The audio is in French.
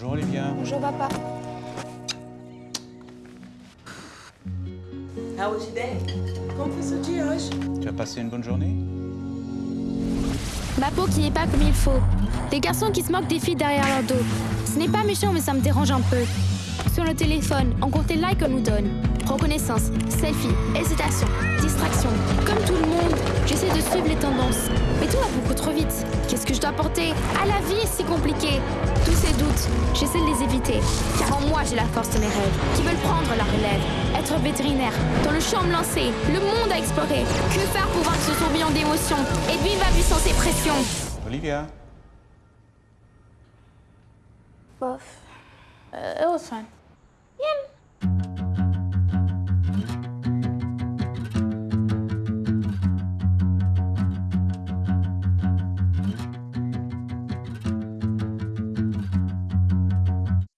Bonjour Olivia. Bonjour, papa. How was your day? Hoje? Tu as passé une bonne journée? Ma peau qui n'est pas comme il faut. Des garçons qui se moquent des filles derrière leur dos. Ce n'est pas méchant, mais ça me dérange un peu. Sur le téléphone, on compte les likes qu'on nous donne. Reconnaissance, selfie, hésitation, distraction. Comme tout le monde, j'essaie de suivre les tendances. Mais tout va beaucoup trop vite. Qu'est-ce que je dois porter? Ah, la vie est si ces j'essaie de les éviter. Car en moi, j'ai la force de mes rêves, qui veulent prendre la relève. Être vétérinaire, dans le champ me lancer, le monde à explorer. Que faire pour vaincre ce tourbillon d'émotions et vivre ma puissance et pression Olivia? Bof. Uh, it was fun. Bien.